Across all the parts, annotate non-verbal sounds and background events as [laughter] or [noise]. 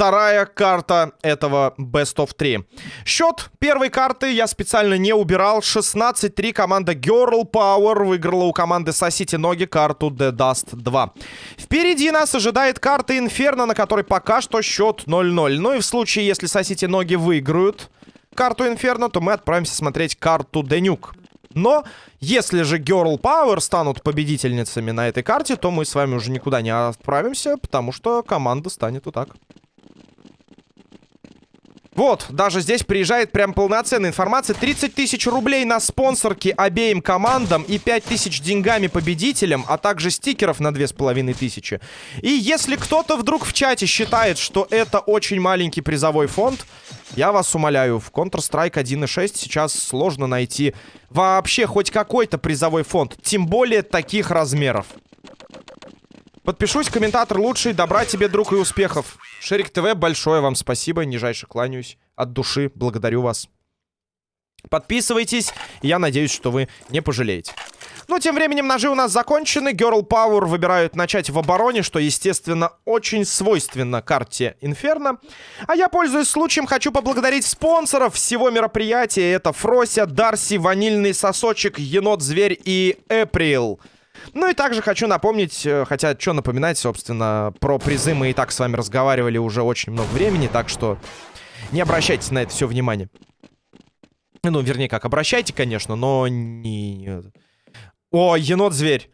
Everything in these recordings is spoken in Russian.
вторая карта этого Best of 3. Счет первой карты я специально не убирал. 16-3 команда Girl Power выиграла у команды Сосите Ноги карту The Dust 2. Впереди нас ожидает карта Инферно, на которой пока что счет 0-0. Ну и в случае, если Сосите Ноги выиграют карту Инферно, то мы отправимся смотреть карту Денюк. Но если же Girl Power станут победительницами на этой карте, то мы с вами уже никуда не отправимся, потому что команда станет вот так. Вот, даже здесь приезжает прям полноценная информация. 30 тысяч рублей на спонсорки обеим командам и 5 тысяч деньгами победителям, а также стикеров на 2500. И если кто-то вдруг в чате считает, что это очень маленький призовой фонд, я вас умоляю, в Counter-Strike 1.6 сейчас сложно найти вообще хоть какой-то призовой фонд, тем более таких размеров. Подпишусь, комментатор лучший. Добра тебе, друг, и успехов. Шерик ТВ, большое вам спасибо. Нижайше кланяюсь. От души благодарю вас. Подписывайтесь. Я надеюсь, что вы не пожалеете. Ну, тем временем ножи у нас закончены. Girl Power выбирают начать в обороне, что, естественно, очень свойственно карте Инферно. А я, пользуясь случаем, хочу поблагодарить спонсоров всего мероприятия. Это Фрося, Дарси, Ванильный Сосочек, Енот-Зверь и Эприл. Ну и также хочу напомнить, э, хотя что напоминать, собственно, про призы мы и так с вами разговаривали уже очень много времени, так что не обращайте на это все внимание. Ну, вернее, как, обращайте, конечно, но не... О, енот-зверь.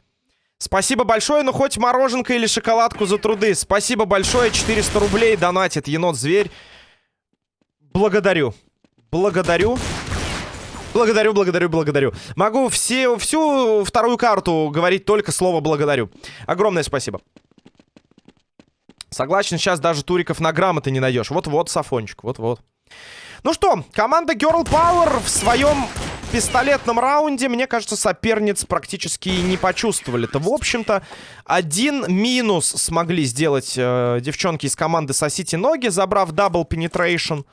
Спасибо большое, ну хоть мороженка или шоколадку за труды. Спасибо большое, 400 рублей донатит енот-зверь. Благодарю. Благодарю. Благодарю, благодарю, благодарю. Могу все, всю вторую карту говорить только слово «благодарю». Огромное спасибо. Согласен, сейчас даже туриков на грамоты не найдешь. Вот-вот, Сафончик, вот-вот. Ну что, команда Girl Power в своем пистолетном раунде, мне кажется, соперниц практически не почувствовали. Это, в общем-то, один минус смогли сделать э, девчонки из команды «Сосите ноги», забрав Double Penetration.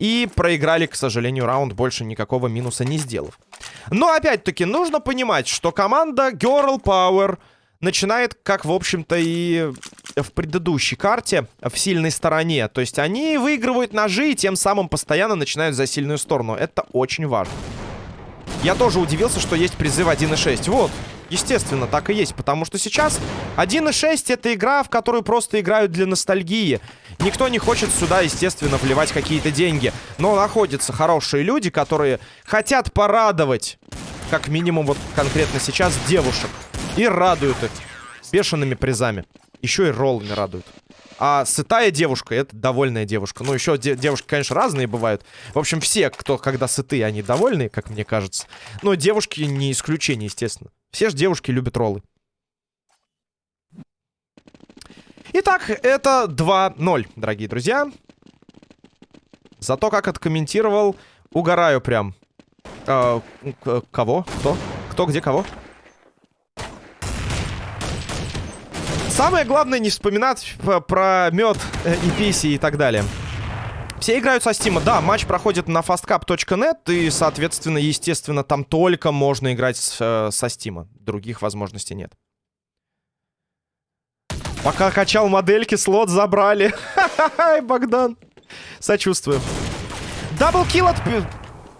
И проиграли, к сожалению, раунд, больше никакого минуса не сделав. Но, опять-таки, нужно понимать, что команда Girl Power начинает, как, в общем-то, и в предыдущей карте, в сильной стороне. То есть они выигрывают ножи и тем самым постоянно начинают за сильную сторону. Это очень важно. Я тоже удивился, что есть призыв 1.6. Вот, естественно, так и есть. Потому что сейчас 1.6 это игра, в которую просто играют для ностальгии. Никто не хочет сюда, естественно, вливать какие-то деньги. Но находятся хорошие люди, которые хотят порадовать, как минимум вот конкретно сейчас, девушек. И радуют их бешеными призами. Еще и роллами радуют. А сытая девушка, это довольная девушка. Ну, еще де девушки, конечно, разные бывают. В общем, все, кто когда сытые, они довольны, как мне кажется. Но девушки не исключение, естественно. Все же девушки любят роллы. Итак, это 2-0, дорогие друзья. За то, как откомментировал, угораю прям. Э, кого? Кто? Кто, где, кого? Самое главное не вспоминать про мед э, и писи и так далее. Все играют со Стима. Да, матч проходит на fastcap.net, и, соответственно, естественно, там только можно играть с, э, со Стима. Других возможностей нет. Пока качал модельки, слот забрали. [laughs] Ха-ха-ха, Богдан. Сочувствую. Даблкил от...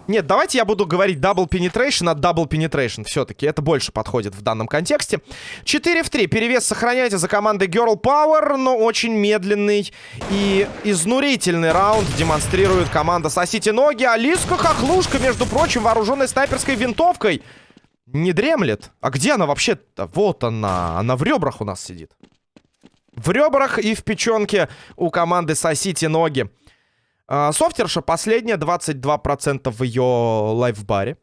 Нет, давайте я буду говорить double penetration от double penetration. Все-таки это больше подходит в данном контексте. 4 в 3. Перевес сохраняйте за командой Girl Power, но очень медленный и изнурительный раунд демонстрирует команда «Сосите ноги». Алиска Хохлушка, между прочим, вооруженной снайперской винтовкой. Не дремлет. А где она вообще-то? Вот она. Она в ребрах у нас сидит. В ребрах и в печенке у команды «Сосите ноги». А, софтерша последняя, 22% в ее лайфбаре.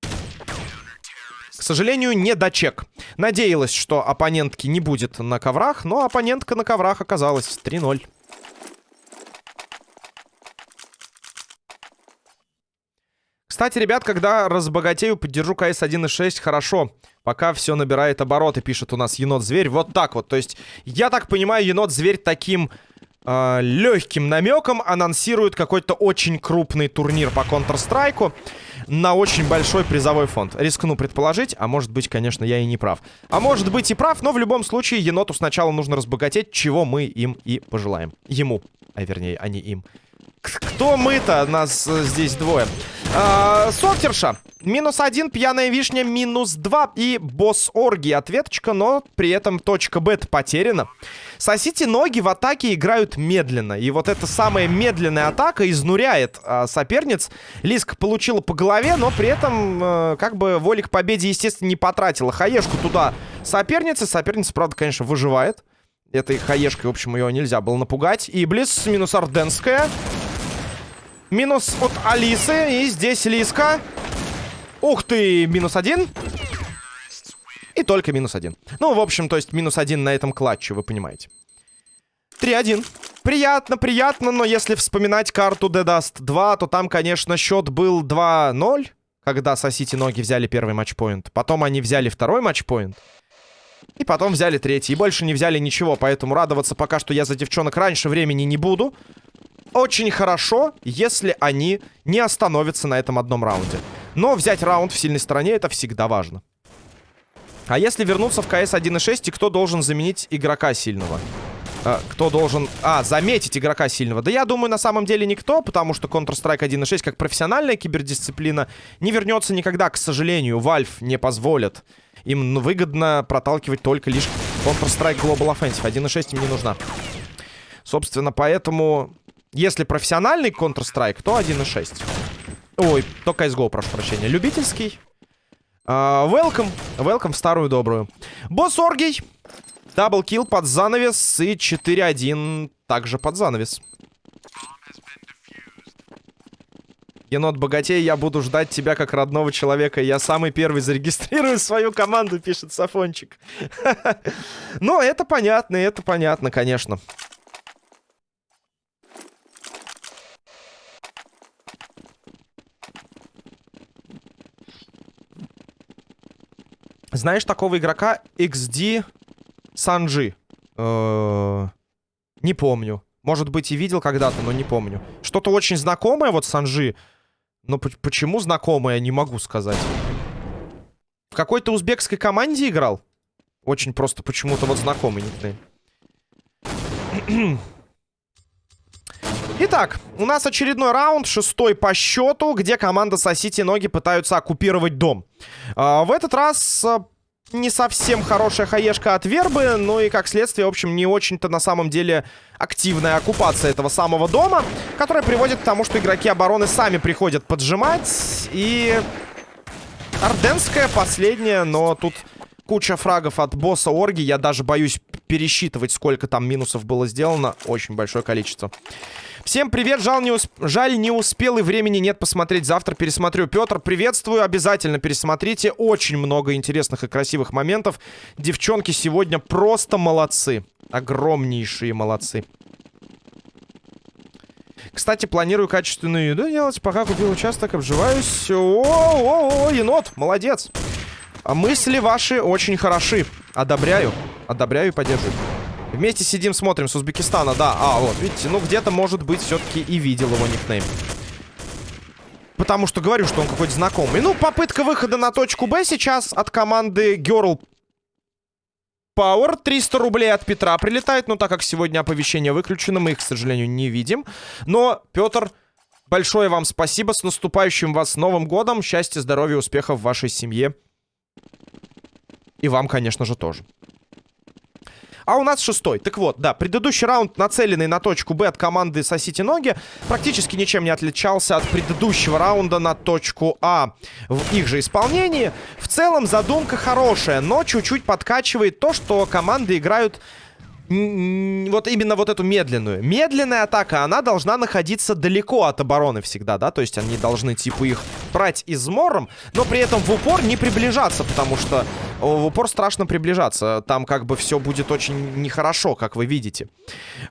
К сожалению, не дочек. Надеялась, что оппонентки не будет на коврах, но оппонентка на коврах оказалась 3-0. Кстати, ребят, когда разбогатею, поддержу КС 1.6, хорошо. Пока все набирает обороты, пишет у нас енот-зверь. Вот так вот. То есть, я так понимаю, енот-зверь таким э, легким намеком анонсирует какой-то очень крупный турнир по Counter-Strike. на очень большой призовой фонд. Рискну предположить, а может быть, конечно, я и не прав. А может быть и прав, но в любом случае еноту сначала нужно разбогатеть, чего мы им и пожелаем. Ему, а вернее, а не им. Кто мы-то? Нас э, здесь двое. А, Софтерша. Минус один, пьяная вишня, минус два. И босс Орги. Ответочка, но при этом точка Б потеряна. Сосите ноги в атаке играют медленно. И вот эта самая медленная атака изнуряет а, соперниц. Лиска получила по голове, но при этом а, как бы воли к победе, естественно, не потратила. Хаешку туда соперницы. Соперница, правда, конечно, выживает. Этой хаешкой, в общем, ее нельзя было напугать. Иблис минус Орденская. Минус от Алисы. И здесь Лиска. Ух ты, минус один. И только минус один. Ну, в общем, то есть минус один на этом клатче, вы понимаете. 3-1. Приятно, приятно, но если вспоминать карту Dead Dust 2, то там, конечно, счет был 2-0, когда Сосите ноги взяли первый матчпоинт. Потом они взяли второй матчпоинт. И потом взяли третий. И больше не взяли ничего, поэтому радоваться пока что я за девчонок раньше времени не буду очень хорошо, если они не остановятся на этом одном раунде. Но взять раунд в сильной стороне это всегда важно. А если вернуться в КС 1.6, и кто должен заменить игрока сильного? А, кто должен... А, заметить игрока сильного. Да я думаю, на самом деле никто, потому что Counter-Strike 1.6, как профессиональная кибердисциплина, не вернется никогда, к сожалению. Valve не позволит. Им выгодно проталкивать только лишь Counter-Strike Global Offensive. 1.6 им не нужна. Собственно, поэтому если профессиональный Counter-Strike, то 1.6. Ой, то CSGO, прошу прощения. Любительский. Uh, welcome. Welcome в старую добрую. Босс Оргий. Даблкил под занавес. И 4-1 также под занавес. Енот богатей, я буду ждать тебя как родного человека. Я самый первый зарегистрирую свою команду, пишет Сафончик. [laughs] Ну, это понятно, это понятно, конечно. Знаешь такого игрока XD Санджи? Э, не помню. Может быть, и видел когда-то, но не помню. Что-то очень знакомое, вот Санджи. Но почему знакомое, не могу сказать. В какой-то узбекской команде играл? Очень просто почему-то вот знакомый никнейм. Итак, у нас очередной раунд, шестой по счету, где команда Сосите ноги пытаются оккупировать дом. А, в этот раз а, не совсем хорошая хаешка от Вербы, ну и как следствие, в общем, не очень-то на самом деле активная оккупация этого самого дома, которая приводит к тому, что игроки обороны сами приходят поджимать, и... Орденская последняя, но тут куча фрагов от босса Орги, я даже боюсь пересчитывать, сколько там минусов было сделано, очень большое количество. Всем привет, жаль не, усп... жаль не успел и времени нет посмотреть, завтра пересмотрю. Петр, приветствую, обязательно пересмотрите, очень много интересных и красивых моментов. Девчонки сегодня просто молодцы, огромнейшие молодцы. Кстати, планирую качественную еду делать, пока купил участок, обживаюсь. О-о-о, енот, молодец. А мысли ваши очень хороши, одобряю, одобряю и поддерживаю. Вместе сидим, смотрим с Узбекистана, да. А, вот, видите, ну где-то, может быть, все-таки и видел его никнейм. Потому что говорю, что он какой-то знакомый. Ну, попытка выхода на точку Б сейчас от команды Girl Power. 300 рублей от Петра прилетает. Но так как сегодня оповещение выключено, мы их, к сожалению, не видим. Но, Петр, большое вам спасибо. С наступающим вас Новым Годом. Счастья, здоровья, успехов в вашей семье. И вам, конечно же, тоже. А у нас шестой. Так вот, да, предыдущий раунд, нацеленный на точку Б от команды Сосите Ноги, практически ничем не отличался от предыдущего раунда на точку А в их же исполнении. В целом задумка хорошая, но чуть-чуть подкачивает то, что команды играют вот именно вот эту медленную. Медленная атака, она должна находиться далеко от обороны всегда, да? То есть они должны, типа, их брать измором, но при этом в упор не приближаться, потому что в упор страшно приближаться. Там как бы все будет очень нехорошо, как вы видите.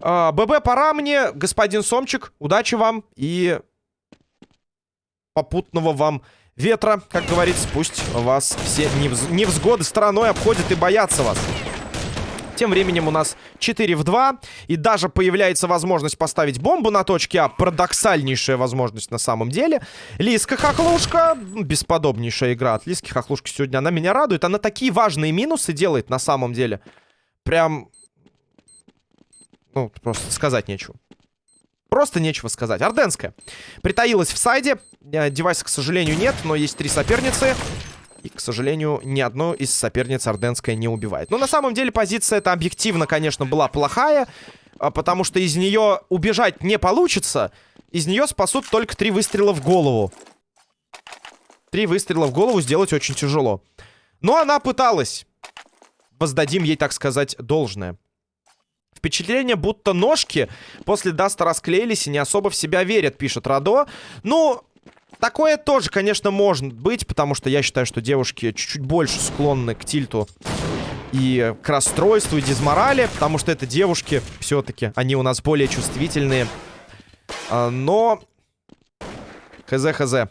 А, ББ, пора мне, господин Сомчик. Удачи вам и попутного вам ветра, как говорится. Пусть вас все невзгоды стороной обходят и боятся вас. Тем временем у нас 4 в 2. И даже появляется возможность поставить бомбу на точке А. Парадоксальнейшая возможность на самом деле. Лиска Хохлушка. Бесподобнейшая игра от Лиски Хохлушки сегодня. Она меня радует. Она такие важные минусы делает на самом деле. Прям... Ну, просто сказать нечего. Просто нечего сказать. Орденская. Притаилась в сайде. Э, девайса, к сожалению, нет, но есть три соперницы. И, к сожалению, ни одну из соперниц Орденская не убивает. Но на самом деле позиция эта объективно, конечно, была плохая. А, потому что из нее убежать не получится. Из нее спасут только три выстрела в голову. Три выстрела в голову сделать очень тяжело. Но она пыталась. Воздадим ей, так сказать, должное. Впечатление, будто ножки после Даста расклеились и не особо в себя верят, пишет Радо. Ну, Такое тоже, конечно, может быть, потому что я считаю, что девушки чуть-чуть больше склонны к тильту и к расстройству, и дизморали, потому что это девушки все-таки, они у нас более чувствительные. А, но... Хз-хз.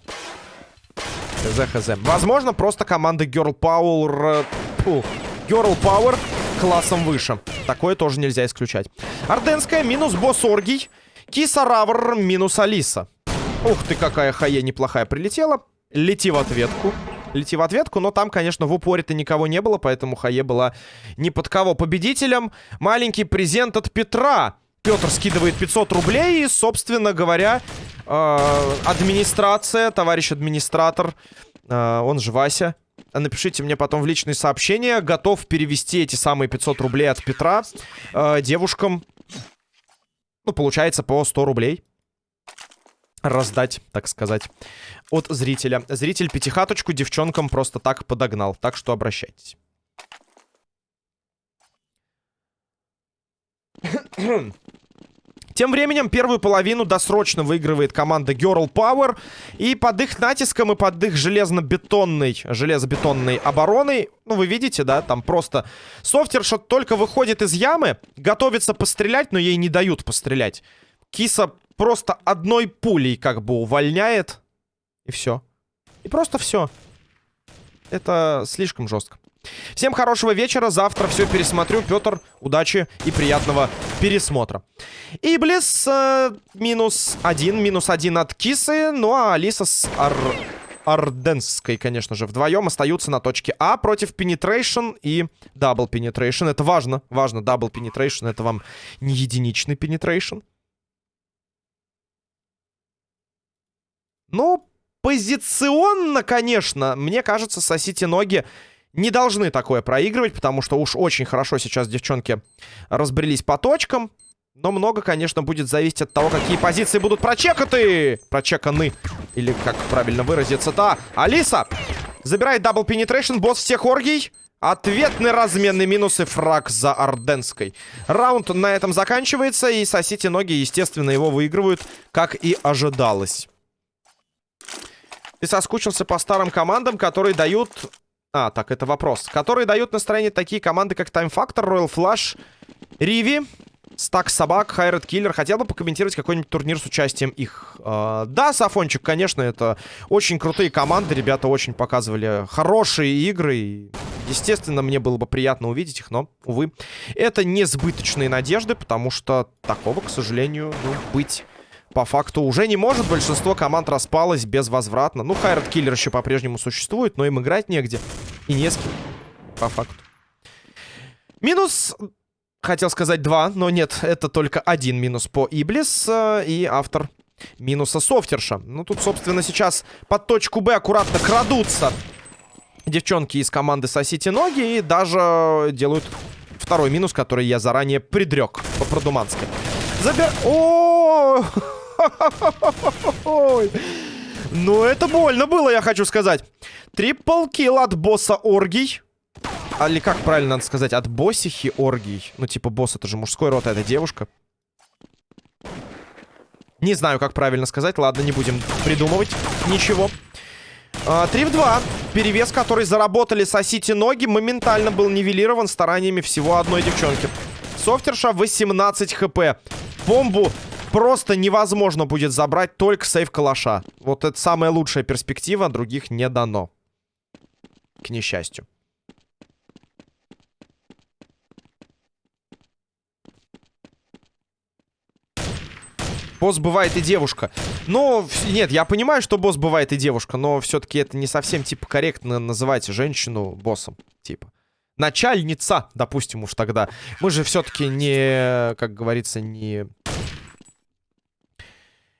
Хз-хз. Возможно, просто команда Girl Power... Фу. Girl Power классом выше. Такое тоже нельзя исключать. Орденская минус босс Оргий. Киса Равр минус Алиса. Ух ты, какая хае неплохая прилетела. Лети в ответку. Лети в ответку, но там, конечно, в упоре-то никого не было, поэтому хае была ни под кого победителем. Маленький презент от Петра. Петр скидывает 500 рублей и, собственно говоря, э, администрация, товарищ администратор, э, он же Вася, напишите мне потом в личные сообщения, готов перевести эти самые 500 рублей от Петра э, девушкам, ну, получается, по 100 рублей раздать, так сказать, от зрителя. Зритель пятихаточку девчонкам просто так подогнал, так что обращайтесь. Тем временем первую половину досрочно выигрывает команда Girl Power. И под их натиском и под их железно-бетонной, железобетонной обороной, ну вы видите, да, там просто софтерша только выходит из ямы, готовится пострелять, но ей не дают пострелять. Киса просто одной пулей как бы увольняет. И все. И просто все. Это слишком жестко. Всем хорошего вечера. Завтра все пересмотрю. Петр, удачи и приятного пересмотра. Иблис э, минус один. Минус один от Кисы. Ну а Алиса с Ар... Арденской, конечно же, вдвоем остаются на точке А против Penetration и Double Penetration. Это важно. Важно. Double Penetration. Это вам не единичный Penetration. Ну, позиционно, конечно, мне кажется, сосите ноги не должны такое проигрывать, потому что уж очень хорошо сейчас девчонки разбрелись по точкам. Но много, конечно, будет зависеть от того, какие позиции будут прочеканы. Прочеканы. Или как правильно выразиться-то. Алиса забирает Double Penetration, босс всех оргий. Ответный минус и фраг за Арденской. Раунд на этом заканчивается, и сосите ноги, естественно, его выигрывают, как и ожидалось. Ты соскучился по старым командам, которые дают... А, так, это вопрос. Которые дают настроение такие команды, как Time Factor, Royal Flash, Риви, Стак Собак, Хайред Киллер. Хотел бы покомментировать какой-нибудь турнир с участием их. Э, да, Сафончик, конечно, это очень крутые команды. Ребята очень показывали хорошие игры. Естественно, мне было бы приятно увидеть их, но, увы, это несбыточные надежды, потому что такого, к сожалению, ну, быть по факту уже не может. Большинство команд распалось безвозвратно. Ну, Хайрат Киллер еще по-прежнему существует, но им играть негде. И не с кем. По факту. Минус... Хотел сказать два, но нет, это только один минус по Иблис. И автор минуса Софтерша. Ну, тут, собственно, сейчас под точку Б аккуратно крадутся девчонки из команды Сосите Ноги. И даже делают второй минус, который я заранее предрек по-продумански. Забер... О! [laughs] Ну, это больно было, я хочу сказать. Трипл килл от босса Оргий. А, или как правильно надо сказать? От боссихи Оргий. Ну, типа, босс это же мужской род, а это девушка. Не знаю, как правильно сказать. Ладно, не будем придумывать ничего. А, 3 в 2. Перевес, который заработали сосите ноги, моментально был нивелирован стараниями всего одной девчонки. Софтерша 18 хп. Бомбу просто невозможно будет забрать только сейф калаша. Вот это самая лучшая перспектива, других не дано. К несчастью. Босс бывает и девушка. Но, нет, я понимаю, что босс бывает и девушка, но все-таки это не совсем, типа, корректно называть женщину боссом, типа. Начальница, допустим уж тогда. Мы же все-таки не, как говорится, не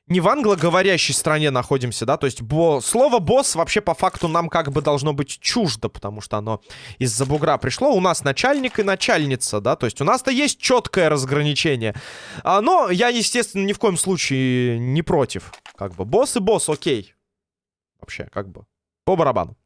не в англоговорящей стране находимся, да, то есть бо... слово «босс» вообще по факту нам как бы должно быть чуждо, потому что оно из-за бугра пришло. У нас начальник и начальница, да, то есть у нас-то есть четкое разграничение. А, но я, естественно, ни в коем случае не против. Как бы босс и босс, окей. Вообще, как бы, по барабану.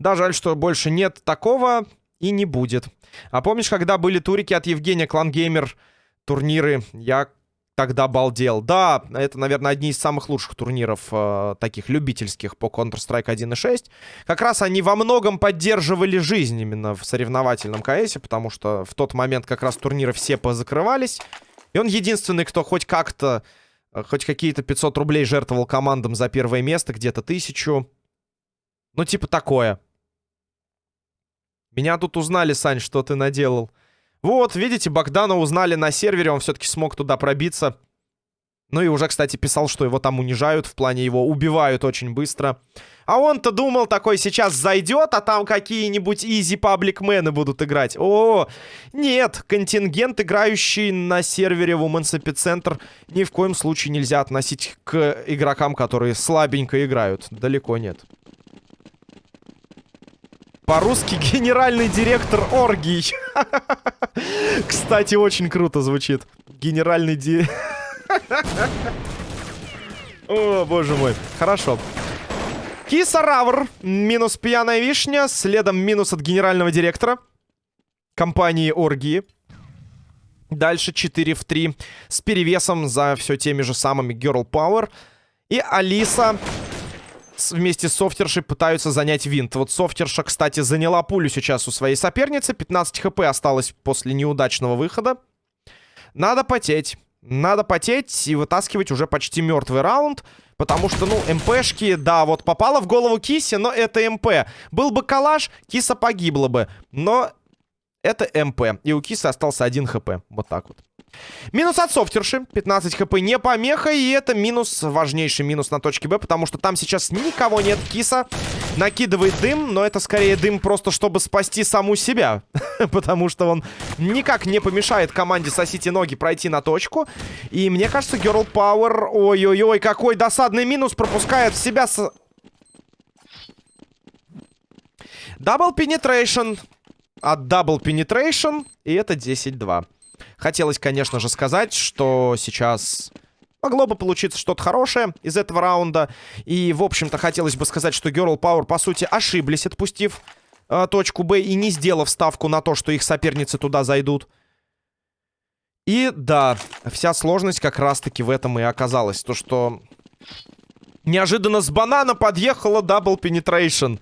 Да, жаль, что больше нет такого и не будет. А помнишь, когда были турики от Евгения Клангеймер турниры, я тогда балдел. Да, это, наверное, одни из самых лучших турниров э, таких любительских по Counter-Strike 1.6. Как раз они во многом поддерживали жизнь именно в соревновательном КСе, потому что в тот момент как раз турниры все позакрывались. И он единственный, кто хоть как-то, э, хоть какие-то 500 рублей жертвовал командам за первое место, где-то тысячу. Ну, типа такое. Меня тут узнали, Сань, что ты наделал. Вот, видите, Богдана узнали на сервере, он все-таки смог туда пробиться. Ну и уже, кстати, писал, что его там унижают, в плане его убивают очень быстро. А он-то думал, такой сейчас зайдет, а там какие-нибудь изи пабликмены будут играть. О, нет, контингент, играющий на сервере Women's Epicenter, ни в коем случае нельзя относить к игрокам, которые слабенько играют. Далеко нет. По-русски [laughs] генеральный директор оргий. [laughs] Кстати, очень круто звучит. Генеральный ди... [laughs] О, боже мой. Хорошо. Кисаравр. Минус пьяная вишня. Следом минус от генерального директора. Компании Оргии. Дальше 4 в 3. С перевесом за все теми же самыми Girl Power. И Алиса вместе с Софтершей пытаются занять винт. Вот Софтерша, кстати, заняла пулю сейчас у своей соперницы. 15 хп осталось после неудачного выхода. Надо потеть. Надо потеть и вытаскивать уже почти мертвый раунд. Потому что, ну, МПшки, да, вот попала в голову Кисе, но это МП. Был бы калаш, Киса погибла бы. Но это МП. И у Кисы остался один хп. Вот так вот. Минус от софтерши. 15 хп не помеха. И это минус, важнейший минус на точке Б. Потому что там сейчас никого нет. Киса накидывает дым. Но это скорее дым просто, чтобы спасти саму себя. [laughs] потому что он никак не помешает команде сосите ноги пройти на точку. И мне кажется, Girl Power... Ой-ой-ой, какой досадный минус пропускает в себя... С... Double Penetration от Double Penetration. И это 10-2. Хотелось, конечно же, сказать, что сейчас могло бы получиться что-то хорошее из этого раунда. И, в общем-то, хотелось бы сказать, что Girl Power, по сути, ошиблись, отпустив э, точку Б и не сделав ставку на то, что их соперницы туда зайдут. И, да, вся сложность как раз-таки в этом и оказалась. То, что неожиданно с банана подъехала Double Penetration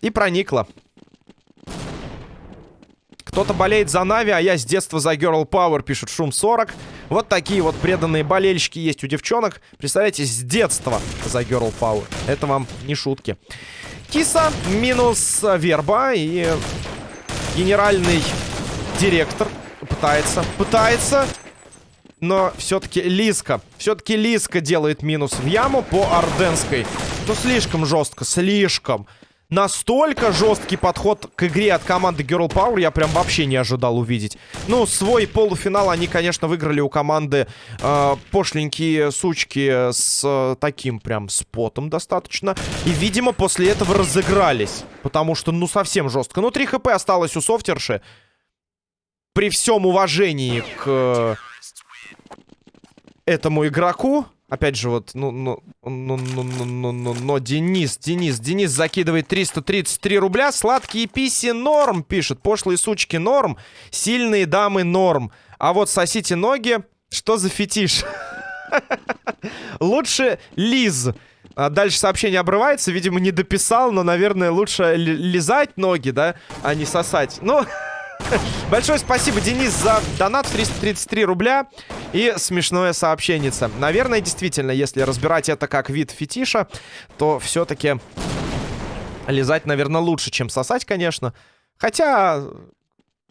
и проникла. Кто-то болеет за Нави, а я с детства за Girl Power, пишет Шум 40. Вот такие вот преданные болельщики есть у девчонок. Представляете, с детства за Girl Power. Это вам не шутки. Киса минус Верба и генеральный директор пытается, пытается. Но все-таки Лиска, все-таки Лиска делает минус в яму по Орденской. Ну, слишком жестко, слишком настолько жесткий подход к игре от команды Girl Power я прям вообще не ожидал увидеть. Ну, свой полуфинал они, конечно, выиграли у команды э, пошленькие сучки с э, таким прям спотом достаточно. И, видимо, после этого разыгрались. Потому что, ну, совсем жестко. Ну, 3 хп осталось у софтерши. При всем уважении к э, этому игроку... Опять же, вот, ну, ну, ну, ну, ну, ну, ну, но Денис, Денис, Денис закидывает 333 рубля. Сладкие писи норм, пишет. Пошлые сучки норм. Сильные дамы норм. А вот сосите ноги. Что за фетиш? [laughs] Лучше Лиз. А дальше сообщение обрывается. Видимо, не дописал, но, наверное, лучше лизать ноги, да, а не сосать. Ну... [laughs] [laughs] Большое спасибо, Денис, за донат 333 рубля и смешное сообщение. Наверное, действительно, если разбирать это как вид фетиша, то все-таки лизать, наверное, лучше, чем сосать, конечно. Хотя,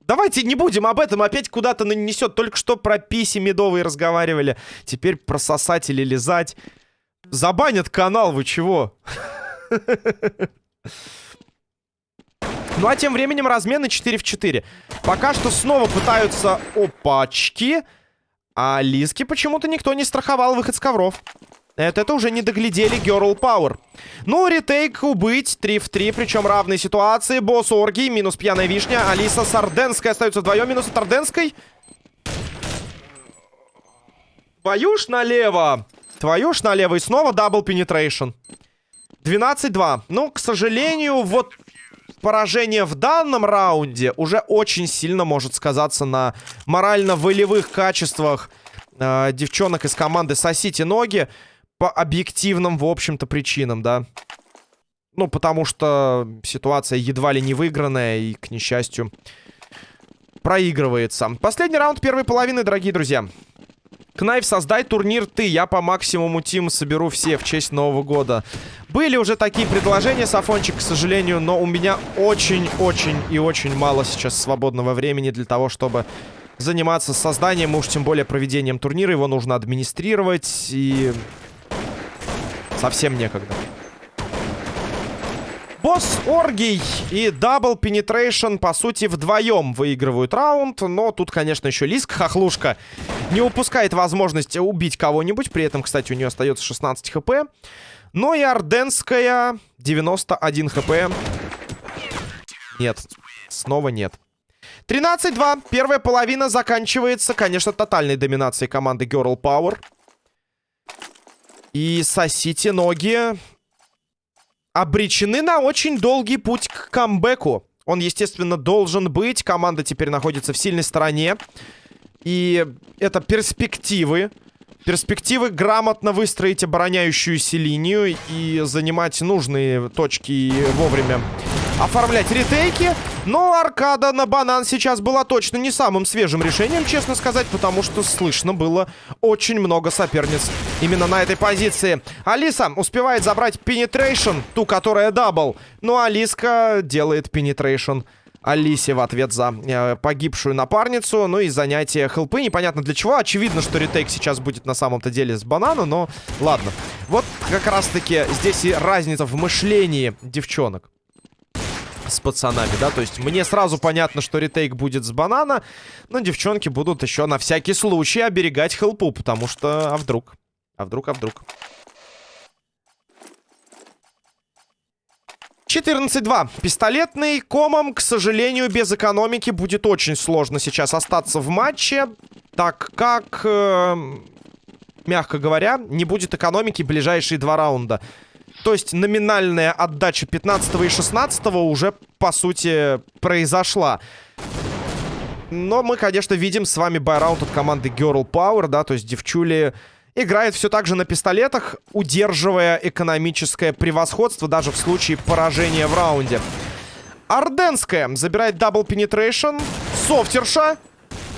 Давайте не будем об этом, опять куда-то нанесет. Только что про писи медовые разговаривали. Теперь про сосать или лизать. Забанят канал, вы чего? [laughs] Ну а тем временем размены 4 в 4. Пока что снова пытаются опачки. А Лиски почему-то никто не страховал выход с ковров. Это, это уже не доглядели Girl Power. Ну, ретейку быть. 3 в 3, причем равные ситуации. Босс Оргий, минус пьяная вишня. Алиса с Арденской остается вдвоем. Минус от Арденской. Твою ж налево. Твою ж налево. И снова Double Penetration. 12-2. Ну, к сожалению, вот поражение в данном раунде уже очень сильно может сказаться на морально-волевых качествах э, девчонок из команды «Сосите ноги» по объективным, в общем-то, причинам, да. Ну, потому что ситуация едва ли не выигранная и, к несчастью, проигрывается. Последний раунд первой половины, дорогие друзья. Кнайф, создай турнир ты. Я по максимуму тим соберу все в честь Нового года. Были уже такие предложения, Сафончик, к сожалению, но у меня очень-очень и очень мало сейчас свободного времени для того, чтобы заниматься созданием, уж тем более проведением турнира. Его нужно администрировать и... Совсем некогда. Босс Оргий и Double Penetration, по сути, вдвоем выигрывают раунд. Но тут, конечно, еще Лиск, хохлушка, не упускает возможность убить кого-нибудь. При этом, кстати, у нее остается 16 хп. Но и Арденская 91 хп. Нет, снова нет. 13-2. Первая половина заканчивается, конечно, тотальной доминацией команды Girl Power. И сосите ноги обречены на очень долгий путь к камбэку. Он, естественно, должен быть. Команда теперь находится в сильной стороне. И это перспективы. Перспективы грамотно выстроить обороняющуюся линию и занимать нужные точки вовремя оформлять retake и. Но аркада на банан сейчас была точно не самым свежим решением, честно сказать, потому что слышно было очень много соперниц именно на этой позиции. Алиса успевает забрать penetration, ту, которая double. Ну, Алиска делает penetration. Алисе в ответ за э, погибшую напарницу. Ну и занятие help ы. Непонятно для чего. Очевидно, что retake сейчас будет на самом-то деле с банана, но ладно. Вот как раз-таки здесь и разница в мышлении девчонок с пацанами, да, то есть мне сразу понятно, что ретейк будет с банана, но девчонки будут еще на всякий случай оберегать хелпу, потому что, а вдруг, а вдруг, а вдруг. 14-2. Пистолетный комом, к сожалению, без экономики будет очень сложно сейчас остаться в матче, так как, э, мягко говоря, не будет экономики ближайшие два раунда. То есть номинальная отдача 15 и 16 уже, по сути, произошла. Но мы, конечно, видим с вами buy round от команды Girl Power, да, то есть девчули играет все так же на пистолетах, удерживая экономическое превосходство даже в случае поражения в раунде. Орденская забирает double penetration. Софтерша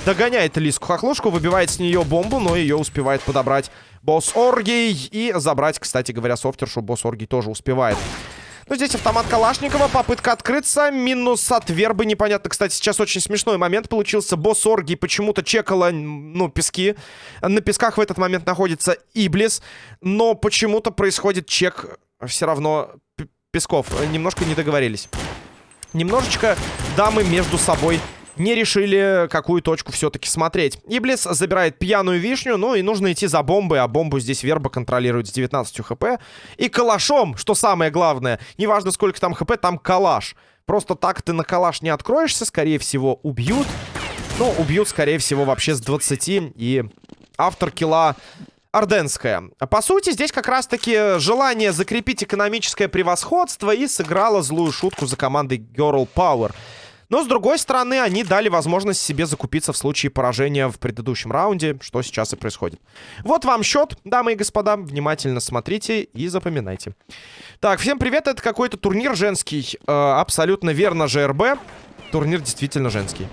догоняет Лиску Хохлушку, выбивает с нее бомбу, но ее успевает подобрать Босс Оргий. И забрать, кстати говоря, софтершу босс Оргий тоже успевает. Ну, здесь автомат Калашникова, попытка открыться, минус от вербы, непонятно. Кстати, сейчас очень смешной момент получился. Босс Оргий почему-то чекала, ну, пески. На песках в этот момент находится Иблис, но почему-то происходит чек все равно песков. Немножко не договорились. Немножечко дамы между собой не решили, какую точку все-таки смотреть. Иблис забирает пьяную вишню, ну и нужно идти за бомбой, а бомбу здесь Верба контролирует с 19 хп. И калашом, что самое главное, неважно сколько там хп, там калаш. Просто так ты на калаш не откроешься, скорее всего убьют. Ну, убьют, скорее всего, вообще с 20. И автор килла Орденская. По сути, здесь как раз-таки желание закрепить экономическое превосходство и сыграло злую шутку за командой Girl Power. Но, с другой стороны, они дали возможность себе закупиться в случае поражения в предыдущем раунде, что сейчас и происходит. Вот вам счет, дамы и господа. Внимательно смотрите и запоминайте. Так, всем привет, это какой-то турнир женский. Э, абсолютно верно, ЖРБ. Турнир действительно женский.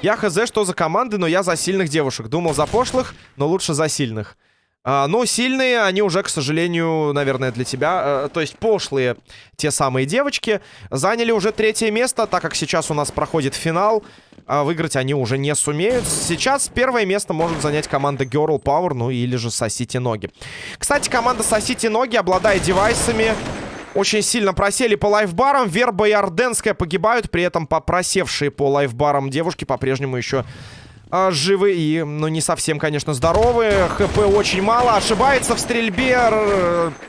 Я хз, что за команды, но я за сильных девушек. Думал за пошлых, но лучше за сильных. А, но сильные они уже, к сожалению, наверное, для тебя, э, то есть пошлые те самые девочки, заняли уже третье место, так как сейчас у нас проходит финал. А выиграть они уже не сумеют. Сейчас первое место может занять команда Girl Power, ну или же Сосите Ноги. Кстати, команда Сосите Ноги, обладая девайсами, очень сильно просели по лайфбарам. Верба и Орденская погибают, при этом попросевшие по лайфбарам девушки по-прежнему еще а, живы и, ну, не совсем, конечно, здоровы. ХП очень мало. Ошибается в стрельбе.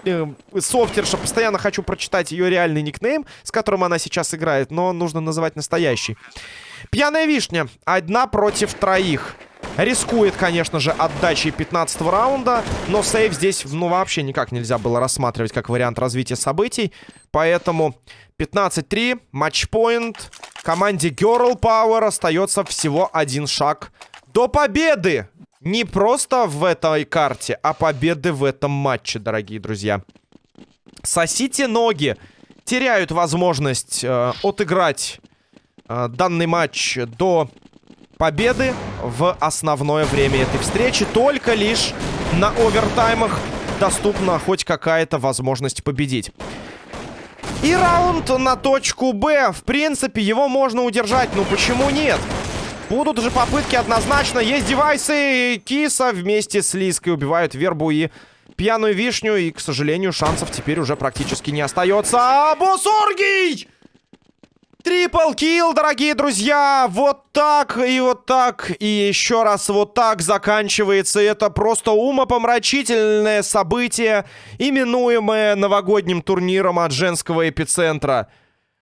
Э, софтерша. Постоянно хочу прочитать ее реальный никнейм, с которым она сейчас играет, но нужно называть настоящий. Пьяная вишня. Одна против троих. Рискует, конечно же, отдачей 15 раунда, но сейв здесь, ну, вообще никак нельзя было рассматривать как вариант развития событий. Поэтому 15-3, матчпоинт. Команде Girl Power остается всего один шаг до победы. Не просто в этой карте, а победы в этом матче, дорогие друзья. Сосите ноги. Теряют возможность э, отыграть э, данный матч до победы в основное время этой встречи. Только лишь на овертаймах доступна хоть какая-то возможность победить. И раунд на точку Б. В принципе, его можно удержать. Ну почему нет? Будут же попытки однозначно. Есть девайсы. Киса вместе с Лиской убивают Вербу и пьяную вишню. И, к сожалению, шансов теперь уже практически не остается. А Босоргий! Трипл килл, дорогие друзья! Вот так и вот так, и еще раз вот так заканчивается. Это просто умопомрачительное событие, именуемое новогодним турниром от женского эпицентра.